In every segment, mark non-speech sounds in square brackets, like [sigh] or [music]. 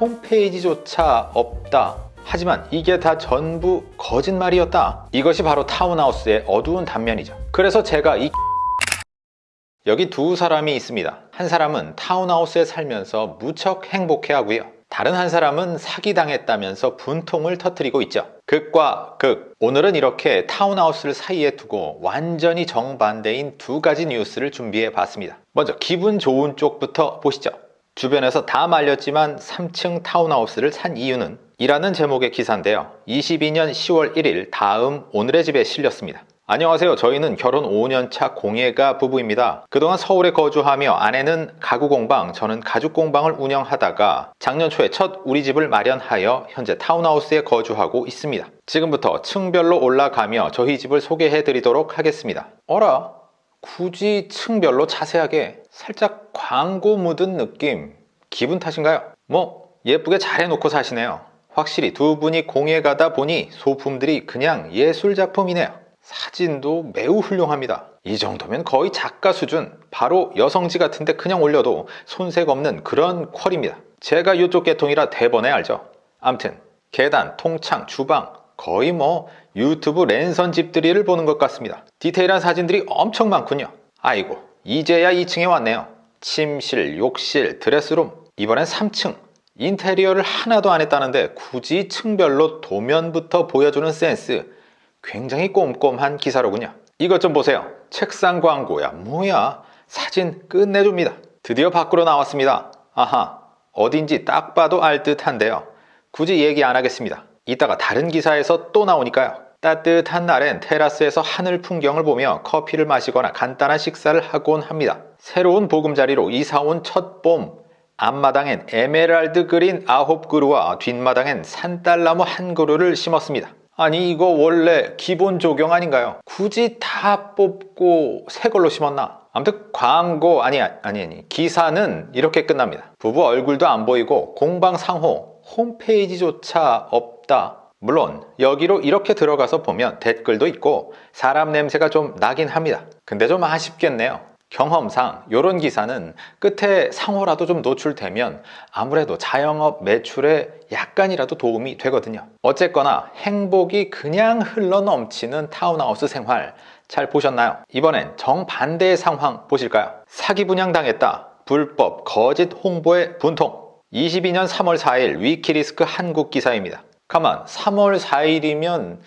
홈페이지조차 없다. 하지만 이게 다 전부 거짓말이었다. 이것이 바로 타운하우스의 어두운 단면이죠. 그래서 제가 이 [laughs] 여기 두 사람이 있습니다. 한 사람은 타운하우스에 살면서 무척 행복해 하고요. 다른 한 사람은 사기당했다면서 분통을 터뜨리고 있죠. 극과 극. 오늘은 이렇게 타운하우스를 사이에 두고 완전히 정반대인 두 가지 뉴스를 준비해 봤습니다. 먼저 기분 좋은 쪽부터 보시죠. 주변에서 다 말렸지만 3층 타운하우스를 산 이유는 이라는 제목의 기사인데요. 22년 10월 1일 다음 오늘의 집에 실렸습니다. 안녕하세요. 저희는 결혼 5년차 공예가 부부입니다. 그동안 서울에 거주하며 아내는 가구 공방, 저는 가죽 공방을 운영하다가 작년 초에 첫 우리 집을 마련하여 현재 타운하우스에 거주하고 있습니다. 지금부터 층별로 올라가며 저희 집을 소개해 드리도록 하겠습니다. 어라? 굳이 층별로 자세하게 살짝 광고 묻은 느낌 기분 탓인가요? 뭐 예쁘게 잘 해놓고 사시네요. 확실히 두 분이 공예 가다 보니 소품들이 그냥 예술작품이네요. 사진도 매우 훌륭합니다. 이 정도면 거의 작가 수준, 바로 여성지 같은데 그냥 올려도 손색 없는 그런 퀄입니다. 제가 이쪽 계통이라 대번에 알죠. 암튼 계단, 통창, 주방 거의 뭐 유튜브 랜선 집들이를 보는 것 같습니다. 디테일한 사진들이 엄청 많군요. 아이고 이제야 2층에 왔네요. 침실, 욕실, 드레스룸 이번엔 3층 인테리어를 하나도 안 했다는데 굳이 층별로 도면부터 보여주는 센스 굉장히 꼼꼼한 기사로군요. 이것 좀 보세요. 책상 광고야 뭐야 사진 끝내줍니다. 드디어 밖으로 나왔습니다. 아하 어딘지 딱 봐도 알 듯한데요. 굳이 얘기 안 하겠습니다. 이따가 다른 기사에서 또 나오니까요. 따뜻한 날엔 테라스에서 하늘 풍경을 보며 커피를 마시거나 간단한 식사를 하곤 합니다. 새로운 보금자리로 이사온 첫 봄, 앞마당엔 에메랄드 그린 아홉 그루와 뒷마당엔 산딸나무 한 그루를 심었습니다. 아니 이거 원래 기본 조경 아닌가요? 굳이 다 뽑고 새 걸로 심었나? 아무튼 광고 아니 아니 아니 기사는 이렇게 끝납니다. 부부 얼굴도 안 보이고 공방 상호 홈페이지조차 없다. 물론 여기로 이렇게 들어가서 보면 댓글도 있고 사람 냄새가 좀 나긴 합니다. 근데 좀 아쉽겠네요. 경험상 이런 기사는 끝에 상호라도 좀 노출되면 아무래도 자영업 매출에 약간이라도 도움이 되거든요 어쨌거나 행복이 그냥 흘러 넘치는 타운하우스 생활 잘 보셨나요? 이번엔 정반대의 상황 보실까요? 사기 분양당했다 불법 거짓 홍보의 분통 22년 3월 4일 위키리스크 한국 기사입니다 가만 3월 4일이면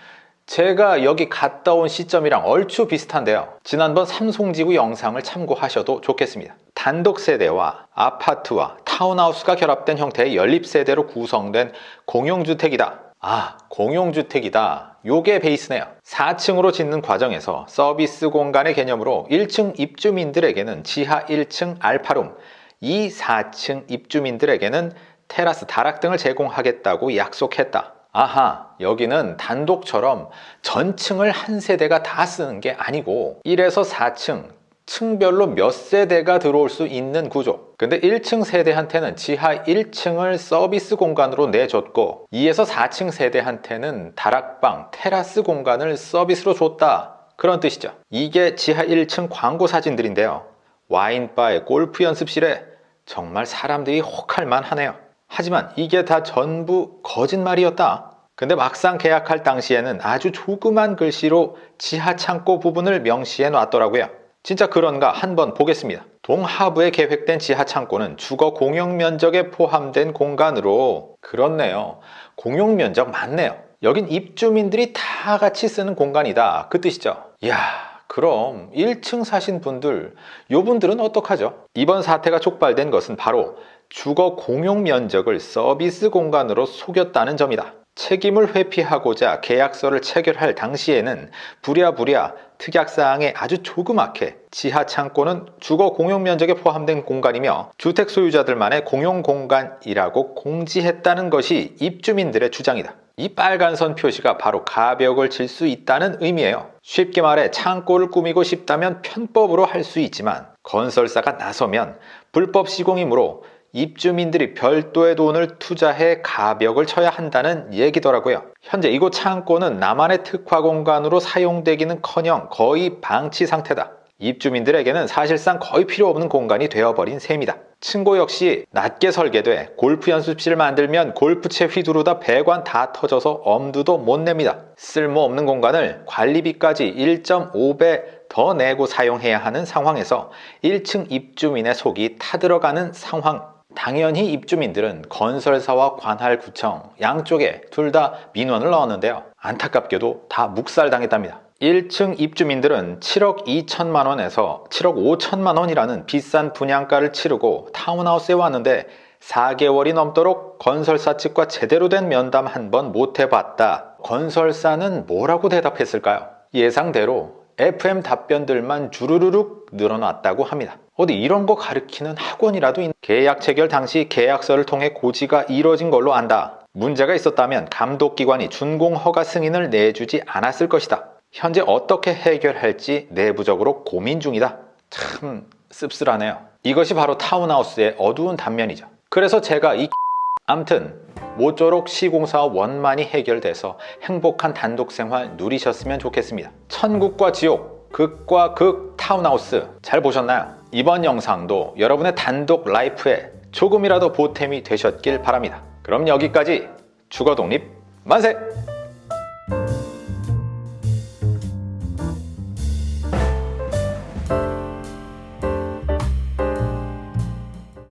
제가 여기 갔다 온 시점이랑 얼추 비슷한데요. 지난번 삼송지구 영상을 참고하셔도 좋겠습니다. 단독 세대와 아파트와 타운하우스가 결합된 형태의 연립세대로 구성된 공용주택이다. 아 공용주택이다. 요게 베이스네요. 4층으로 짓는 과정에서 서비스 공간의 개념으로 1층 입주민들에게는 지하 1층 알파룸 2, 4층 입주민들에게는 테라스 다락 등을 제공하겠다고 약속했다. 아하 여기는 단독처럼 전층을 한 세대가 다 쓰는 게 아니고 1에서 4층 층별로 몇 세대가 들어올 수 있는 구조. 근데 1층 세대한테는 지하 1층을 서비스 공간으로 내줬고 2에서 4층 세대한테는 다락방, 테라스 공간을 서비스로 줬다. 그런 뜻이죠. 이게 지하 1층 광고 사진들인데요. 와인바의 골프 연습실에 정말 사람들이 혹할 만 하네요 하지만 이게 다 전부 거짓말이었다. 근데 막상 계약할 당시에는 아주 조그만 글씨로 지하 창고 부분을 명시해 놨더라고요. 진짜 그런가 한번 보겠습니다. 동하부에 계획된 지하 창고는 주거 공용 면적에 포함된 공간으로 그렇네요. 공용 면적 맞네요. 여긴 입주민들이 다 같이 쓰는 공간이다. 그 뜻이죠. 이야 그럼 1층 사신 분들 요 분들은 어떡하죠? 이번 사태가 촉발된 것은 바로 주거 공용 면적을 서비스 공간으로 속였다는 점이다. 책임을 회피하고자 계약서를 체결할 당시에는 부랴부랴 특약사항에 아주 조그맣게 지하 창고는 주거 공용 면적에 포함된 공간이며 주택 소유자들만의 공용 공간이라고 공지했다는 것이 입주민들의 주장이다. 이 빨간 선 표시가 바로 가벽을 칠 수 있다는 의미예요. 쉽게 말해 창고를 꾸미고 싶다면 편법으로 할 수 있지만 건설사가 나서면 불법 시공이므로 입주민들이 별도의 돈을 투자해 가벽을 쳐야 한다는 얘기더라고요. 현재 이곳 창고는 나만의 특화 공간으로 사용되기는 커녕 거의 방치 상태다. 입주민들에게는 사실상 거의 필요 없는 공간이 되어버린 셈이다. 층고 역시 낮게 설계돼 골프 연습실 만들면 골프채 휘두르다 배관 다 터져서 엄두도 못 냅니다. 쓸모없는 공간을 관리비까지 1.5배 더 내고 사용해야 하는 상황에서 1층 입주민의 속이 타들어가는 상황. 당연히 입주민들은 건설사와 관할구청 양쪽에 둘 다 민원을 넣었는데요. 안타깝게도 다 묵살당했답니다. 1층 입주민들은 7억 2천만 원에서 7억 5천만 원이라는 비싼 분양가를 치르고 타운하우스에 왔는데 4개월이 넘도록 건설사 측과 제대로 된 면담 한 번 못 해봤다. 건설사는 뭐라고 대답했을까요? 예상대로 FM 답변들만 주르르륵 늘어났다고 합니다. 어디 이런 거 가르치는 학원이라도 있... 계약 체결 당시 계약서를 통해 고지가 이뤄진 걸로 안다. 문제가 있었다면 감독기관이 준공 허가 승인을 내주지 않았을 것이다. 현재 어떻게 해결할지 내부적으로 고민 중이다. 참 씁쓸하네요. 이것이 바로 타운하우스의 어두운 단면이죠. 그래서 제가 이 [laughs] 암튼 모쪼록 시공사와 원만히 해결돼서 행복한 단독 생활 누리셨으면 좋겠습니다. 천국과 지옥, 극과 극 타운하우스 잘 보셨나요? 이번 영상도 여러분의 단독 라이프에 조금이라도 보탬이 되셨길 바랍니다. 그럼 여기까지 주거독립 만세!